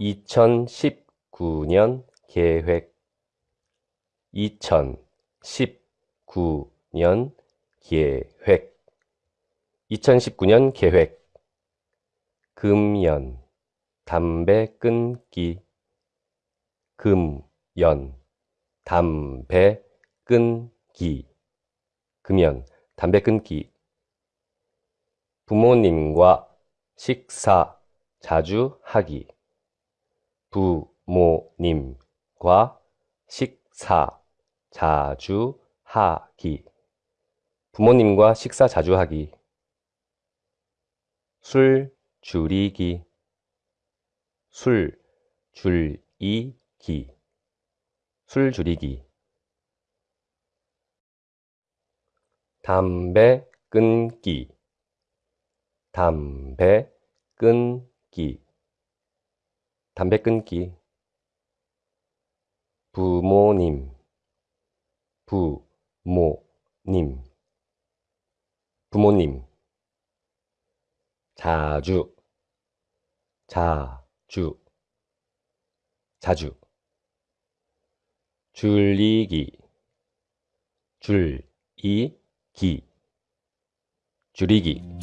2019년 계획. 2019년 계획. 2019년 계획. 금연. 담배 끊기. 금연. 담배 끊기. 금연. 담배 끊기. 부모님과 식사 자주 하기 부모님과 식사 자주 하기. 부모님과 식사 자주 하기. 술 줄이기. 술 줄이기. 술 줄이기. 담배 끊기. 담배 끊기 담배 끊기. 부모님. 부모님. 부모님. 자주. 자주. 자주. 줄이기. 줄이기. 줄이기